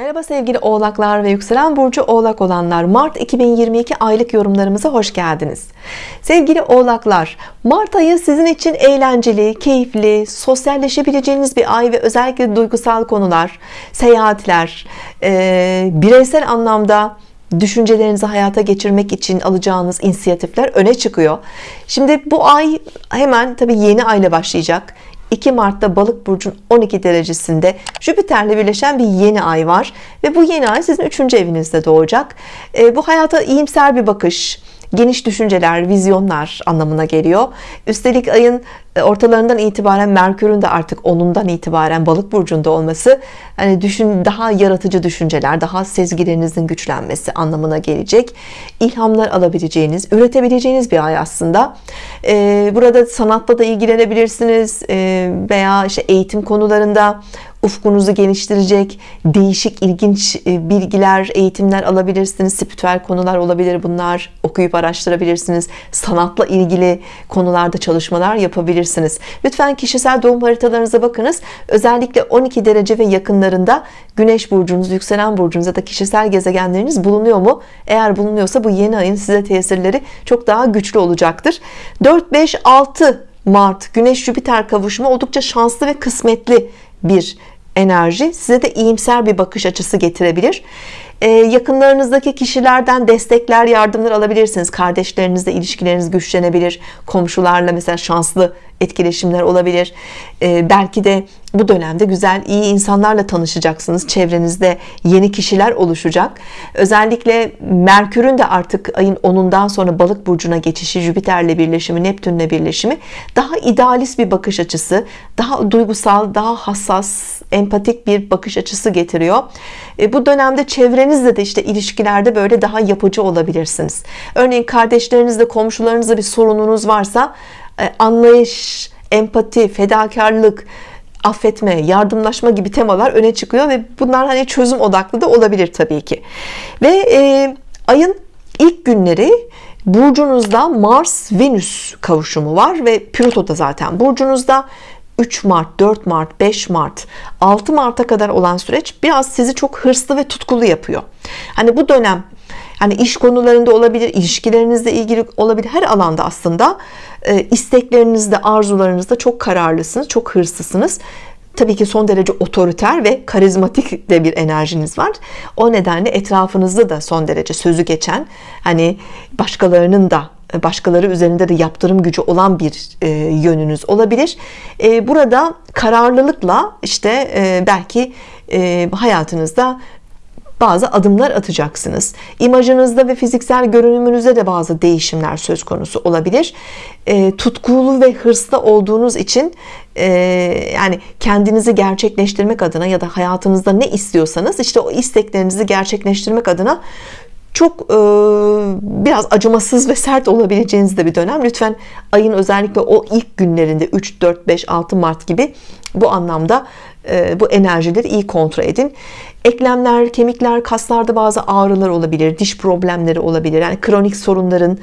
Merhaba sevgili oğlaklar ve yükselen burcu oğlak olanlar. Mart 2022 aylık yorumlarımıza hoş geldiniz. Sevgili oğlaklar Mart ayı sizin için eğlenceli keyifli sosyalleşebileceğiniz bir ay ve özellikle duygusal konular seyahatler e, bireysel anlamda düşüncelerinizi hayata geçirmek için alacağınız inisiyatifler öne çıkıyor. Şimdi bu ay hemen tabi yeni ayla başlayacak 2 Mart'ta balık burcun 12 derecesinde Jüpiter'le birleşen bir yeni ay var ve bu yeni ay sizin 3. evinizde doğacak e, bu hayata iyimser bir bakış geniş düşünceler, vizyonlar anlamına geliyor. Üstelik ayın e, ortalarından itibaren Merkür'ün de artık onundan itibaren balık burcunda olması hani düşün daha yaratıcı düşünceler, daha sezgilerinizin güçlenmesi anlamına gelecek. İlhamlar alabileceğiniz, üretebileceğiniz bir ay aslında. Ee, burada sanatla da ilgilenebilirsiniz ee, veya işte eğitim konularında ufkunuzu geliştirecek değişik ilginç e, bilgiler eğitimler alabilirsiniz. Spiritüel konular olabilir bunlar. Okuyup araştırabilirsiniz. Sanatla ilgili konularda çalışmalar yapabilirsiniz. Lütfen kişisel doğum haritalarınıza bakınız. Özellikle 12 derece ve yakınlarında Güneş burcunuz yükselen burcunuz ya da kişisel gezegenleriniz bulunuyor mu? Eğer bulunuyorsa bu yeni ayın size tesirleri çok daha güçlü olacaktır. 4 5 6 Mart Güneş Jüpiter kavuşumu oldukça şanslı ve kısmetli bir enerji size de iyimser bir bakış açısı getirebilir. Ee, yakınlarınızdaki kişilerden destekler yardımlar alabilirsiniz. Kardeşlerinizle ilişkileriniz güçlenebilir. Komşularla mesela şanslı etkileşimler olabilir. Ee, belki de bu dönemde güzel iyi insanlarla tanışacaksınız. Çevrenizde yeni kişiler oluşacak. Özellikle Merkür'ün de artık ayın 10'undan sonra balık burcuna geçişi Jüpiter'le birleşimi Neptün'le birleşimi daha idealist bir bakış açısı daha duygusal daha hassas empatik bir bakış açısı getiriyor. E, bu dönemde çevrenizle de işte ilişkilerde böyle daha yapıcı olabilirsiniz. Örneğin kardeşlerinizle komşularınızla bir sorununuz varsa e, anlayış empati fedakarlık affetme, yardımlaşma gibi temalar öne çıkıyor ve bunlar hani çözüm odaklı da olabilir tabii ki. Ve e, ayın ilk günleri burcunuzda Mars Venüs kavuşumu var ve Plüto da zaten burcunuzda 3 Mart 4 Mart 5 Mart 6 Mart'a kadar olan süreç biraz sizi çok hırslı ve tutkulu yapıyor. Hani bu dönem hani iş konularında olabilir ilişkilerinizle ilgili olabilir her alanda aslında e, isteklerinizde arzularınızda çok kararlısınız çok hırslısınız. Tabii ki son derece otoriter ve karizmatik de bir enerjiniz var. O nedenle etrafınızda da son derece sözü geçen hani başkalarının da başkaları üzerinde de yaptırım gücü olan bir e, yönünüz olabilir. E, burada kararlılıkla işte e, belki e, hayatınızda bazı adımlar atacaksınız. İmajınızda ve fiziksel görünümünüzde de bazı değişimler söz konusu olabilir. E, tutkulu ve hırslı olduğunuz için e, yani kendinizi gerçekleştirmek adına ya da hayatınızda ne istiyorsanız işte o isteklerinizi gerçekleştirmek adına çok e, biraz acımasız ve sert olabileceğiniz de bir dönem. Lütfen ayın özellikle o ilk günlerinde 3 4 5 6 Mart gibi bu anlamda bu enerjileri iyi kontrol edin. Eklemler kemikler kaslarda bazı ağrılar olabilir diş problemleri olabilir. Yani kronik sorunların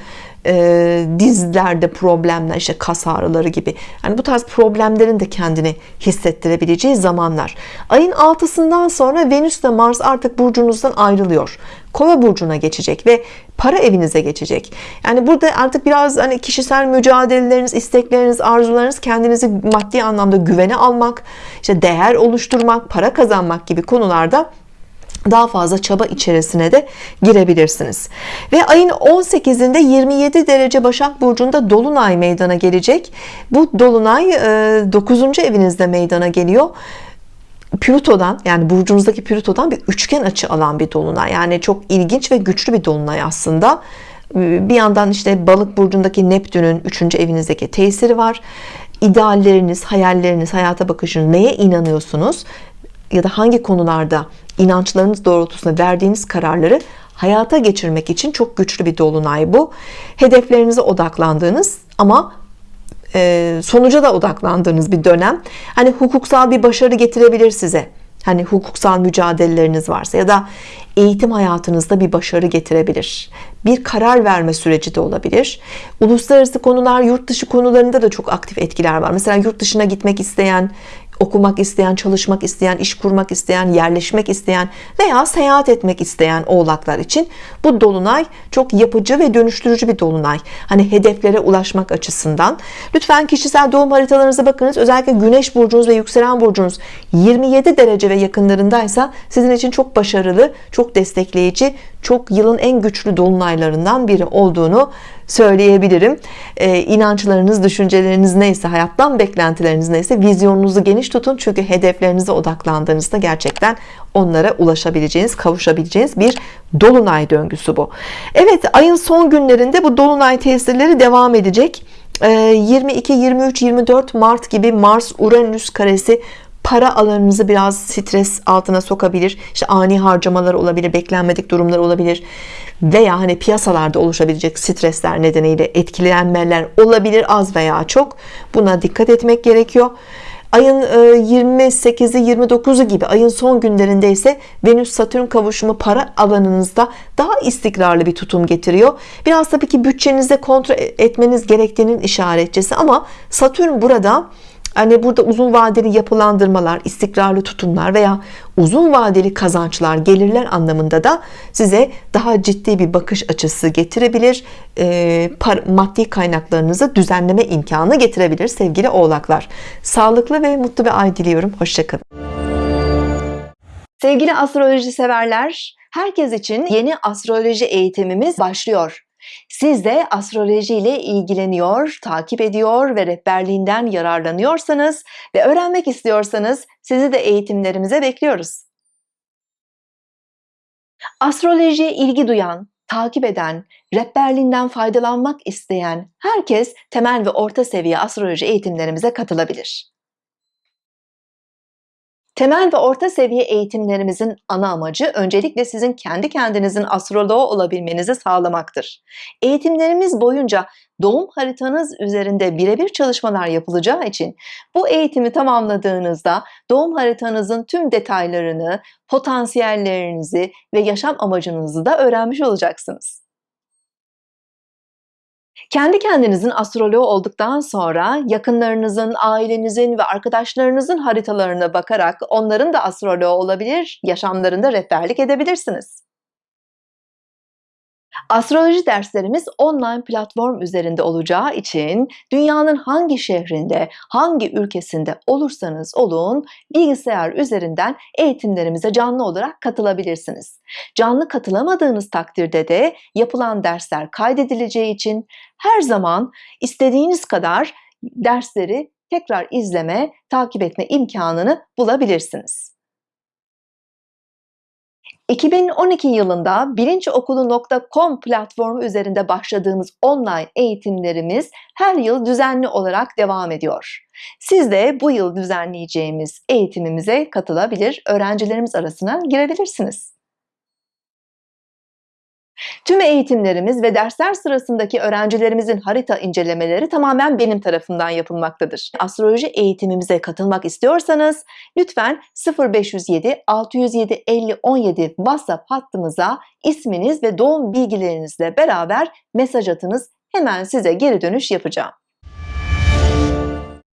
e, dizlerde problemler işte kas ağrıları gibi. Yani bu tarz problemlerin de kendini hissettirebileceği zamanlar. Ayın altısından sonra Venüs ile Mars artık burcunuzdan ayrılıyor. Kova burcuna geçecek ve para evinize geçecek. Yani burada artık biraz hani kişisel mücadeleleriniz istekleriniz arzularınız kendinizi maddi anlamda güvene almak işte değer oluşturmak para kazanmak gibi konularda daha fazla çaba içerisine de girebilirsiniz ve ayın 18'inde 27 derece Başak Burcu'nda Dolunay meydana gelecek bu Dolunay 9. E, evinizde meydana geliyor Plüto'dan yani burcunuzdaki Plüto'dan bir üçgen açı alan bir dolunay yani çok ilginç ve güçlü bir dolunay aslında bir yandan işte balık burcundaki Neptün'ün 3. evinizdeki tesiri var idealleriniz hayalleriniz hayata bakışınız neye inanıyorsunuz? Ya da hangi konularda inançlarınız doğrultusunda verdiğiniz kararları hayata geçirmek için çok güçlü bir dolunay bu. Hedeflerinize odaklandığınız ama e, sonuca da odaklandığınız bir dönem. Hani hukuksal bir başarı getirebilir size hani hukuksal mücadeleleriniz varsa ya da eğitim hayatınızda bir başarı getirebilir. Bir karar verme süreci de olabilir. Uluslararası konular yurt dışı konularında da çok aktif etkiler var. Mesela yurt dışına gitmek isteyen okumak isteyen, çalışmak isteyen, iş kurmak isteyen, yerleşmek isteyen veya seyahat etmek isteyen oğlaklar için bu dolunay çok yapıcı ve dönüştürücü bir dolunay. Hani hedeflere ulaşmak açısından. Lütfen kişisel doğum haritalarınıza bakınız. Özellikle güneş burcunuz ve yükselen burcunuz 27 derece ve yakınlarındaysa sizin için çok başarılı, çok destekleyici, çok yılın en güçlü dolunaylarından biri olduğunu söyleyebilirim. Ee, inançlarınız, düşünceleriniz neyse, hayattan beklentileriniz neyse vizyonunuzu geniş tutun. Çünkü hedeflerinize odaklandığınızda gerçekten onlara ulaşabileceğiniz, kavuşabileceğiniz bir dolunay döngüsü bu. Evet, ayın son günlerinde bu dolunay tesirleri devam edecek. 22, 23, 24 Mart gibi Mars Uranüs karesi para alanınızı biraz stres altına sokabilir. İşte ani harcamalar olabilir, beklenmedik durumlar olabilir veya hani piyasalarda oluşabilecek stresler nedeniyle etkilenmeler olabilir az veya çok. Buna dikkat etmek gerekiyor. Ayın 28'i e, 29'u gibi ayın son günlerinde ise Venüs Satürn kavuşumu para alanınızda daha istikrarlı bir tutum getiriyor. Biraz tabii ki bütçenizde kontrol etmeniz gerektiğinin işaretçisi ama Satürn burada Hani burada uzun vadeli yapılandırmalar, istikrarlı tutumlar veya uzun vadeli kazançlar, gelirler anlamında da size daha ciddi bir bakış açısı getirebilir. E, par, maddi kaynaklarınızı düzenleme imkanı getirebilir sevgili oğlaklar. Sağlıklı ve mutlu bir ay diliyorum. Hoşçakalın. Sevgili astroloji severler, herkes için yeni astroloji eğitimimiz başlıyor. Siz de astroloji ile ilgileniyor, takip ediyor ve rehberliğinden yararlanıyorsanız ve öğrenmek istiyorsanız sizi de eğitimlerimize bekliyoruz. Astrolojiye ilgi duyan, takip eden, rehberliğinden faydalanmak isteyen herkes temel ve orta seviye astroloji eğitimlerimize katılabilir. Temel ve orta seviye eğitimlerimizin ana amacı öncelikle sizin kendi kendinizin astroloğu olabilmenizi sağlamaktır. Eğitimlerimiz boyunca doğum haritanız üzerinde birebir çalışmalar yapılacağı için bu eğitimi tamamladığınızda doğum haritanızın tüm detaylarını, potansiyellerinizi ve yaşam amacınızı da öğrenmiş olacaksınız. Kendi kendinizin astroloğu olduktan sonra yakınlarınızın, ailenizin ve arkadaşlarınızın haritalarına bakarak onların da astroloğu olabilir, yaşamlarında rehberlik edebilirsiniz. Astroloji derslerimiz online platform üzerinde olacağı için dünyanın hangi şehrinde, hangi ülkesinde olursanız olun bilgisayar üzerinden eğitimlerimize canlı olarak katılabilirsiniz. Canlı katılamadığınız takdirde de yapılan dersler kaydedileceği için her zaman istediğiniz kadar dersleri tekrar izleme, takip etme imkanını bulabilirsiniz. 2012 yılında bilinçokulu.com platformu üzerinde başladığımız online eğitimlerimiz her yıl düzenli olarak devam ediyor. Siz de bu yıl düzenleyeceğimiz eğitimimize katılabilir, öğrencilerimiz arasına girebilirsiniz. Tüm eğitimlerimiz ve dersler sırasındaki öğrencilerimizin harita incelemeleri tamamen benim tarafından yapılmaktadır. Astroloji eğitimimize katılmak istiyorsanız lütfen 0507 607 50 17 WhatsApp hattımıza isminiz ve doğum bilgilerinizle beraber mesaj atınız. Hemen size geri dönüş yapacağım.